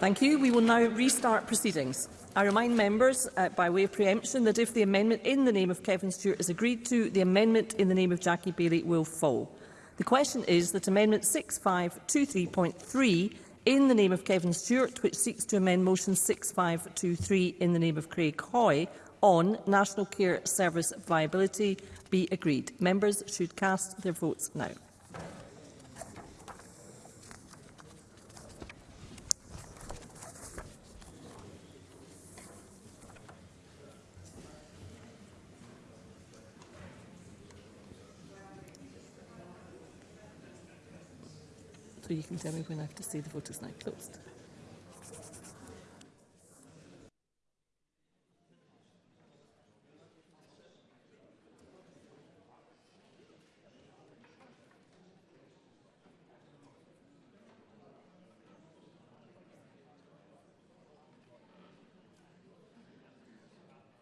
Thank you. We will now restart proceedings. I remind members, uh, by way of preemption, that if the amendment in the name of Kevin Stewart is agreed to, the amendment in the name of Jackie Bailey will fall. The question is that Amendment 6523.3 in the name of Kevin Stewart, which seeks to amend Motion 6523 in the name of Craig Hoy on National Care Service viability, be agreed. Members should cast their votes now. so you can tell me when I have to see the voters' night closed.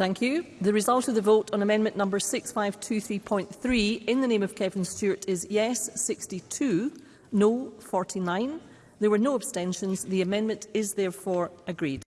Thank you. The result of the vote on amendment number 6523.3 in the name of Kevin Stewart is yes 62, no 49. There were no abstentions. The amendment is therefore agreed.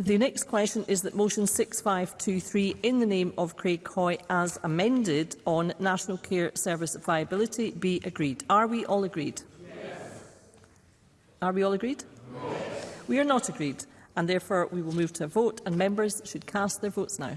The next question is that motion 6523 in the name of Craig Coy as amended on National Care Service viability be agreed. Are we all agreed? Yes. Are we all agreed? Yes. We are not agreed and therefore we will move to a vote and members should cast their votes now.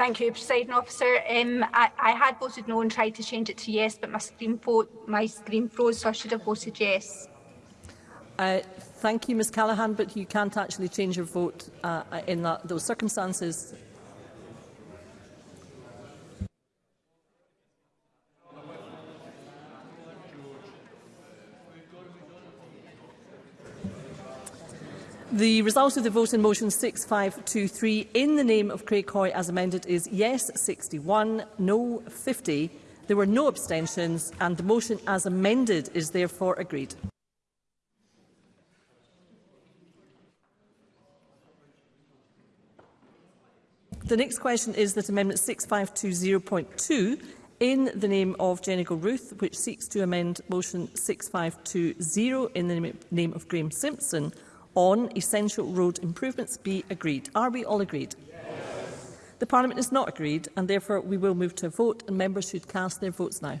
Thank you, Presiding Officer. Um, I, I had voted no and tried to change it to yes, but my screen, my screen froze, so I should have voted yes. Uh, thank you, Ms Callaghan, but you can't actually change your vote uh, in that, those circumstances. The result of the vote in motion 6523 in the name of Craig Coy as amended is yes 61, no 50. There were no abstentions and the motion as amended is therefore agreed. The next question is that Amendment 6520.2 in the name of Jenny Ruth, which seeks to amend Motion 6520 in the name of Graham Simpson, on essential road improvements be agreed? Are we all agreed? Yes. The Parliament is not agreed and therefore we will move to a vote and members should cast their votes now.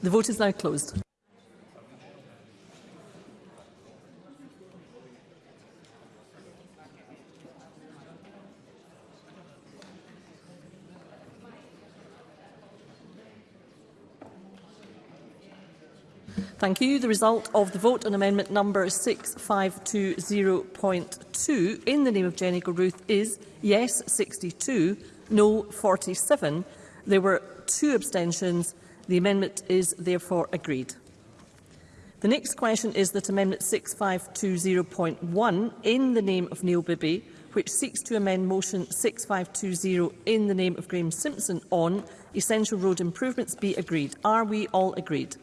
The vote is now closed. Thank you. The result of the vote on amendment number 6520.2 in the name of Jenny Garuth is yes 62, no 47. There were two abstentions. The amendment is therefore agreed. The next question is that Amendment 6520.1 in the name of Neil Bibby, which seeks to amend Motion 6520 in the name of Graeme Simpson on essential road improvements be agreed. Are we all agreed?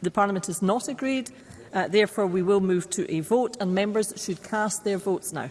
The Parliament is not agreed. Uh, therefore, we will move to a vote and members should cast their votes now.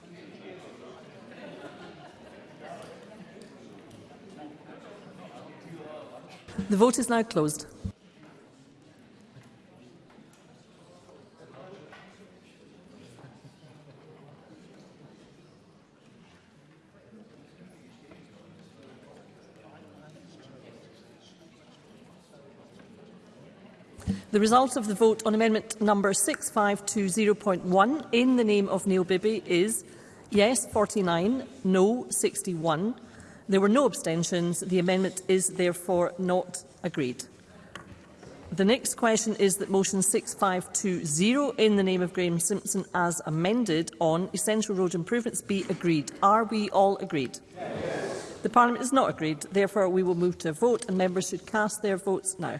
The vote is now closed. The result of the vote on amendment number 6520.1 in the name of Neil Bibby is yes 49, no 61, There were no abstentions. The amendment is therefore not agreed. The next question is that motion 6520 in the name of Graham Simpson as amended on essential road improvements be agreed. Are we all agreed? Yes. The Parliament is not agreed. Therefore, we will move to a vote and members should cast their votes now.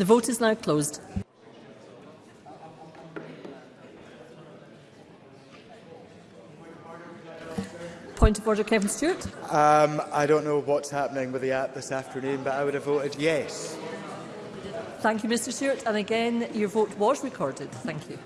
The vote is now closed. Point of order, Kevin Stewart. Um, I don't know what's happening with the app this afternoon, but I would have voted yes. Thank you, Mr Stewart. And again, your vote was recorded. Thank you.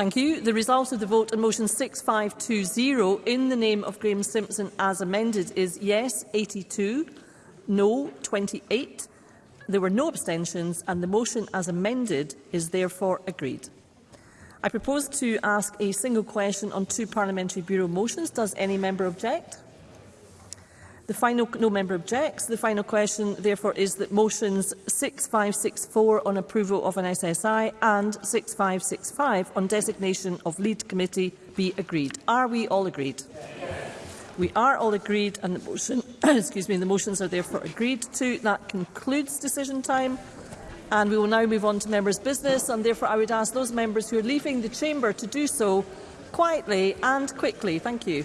Thank you. The result of the vote on motion 6520 in the name of Graham Simpson as amended is yes 82, no 28. There were no abstentions and the motion as amended is therefore agreed. I propose to ask a single question on two Parliamentary Bureau motions. Does any member object? The final, no member objects. The final question, therefore, is that motions 6564 on approval of an SSI and 6565 on designation of lead committee be agreed. Are we all agreed? Yes. We are all agreed and the motion, excuse me, the motions are therefore agreed to. That concludes decision time. And we will now move on to members' business. And therefore, I would ask those members who are leaving the chamber to do so quietly and quickly. Thank you.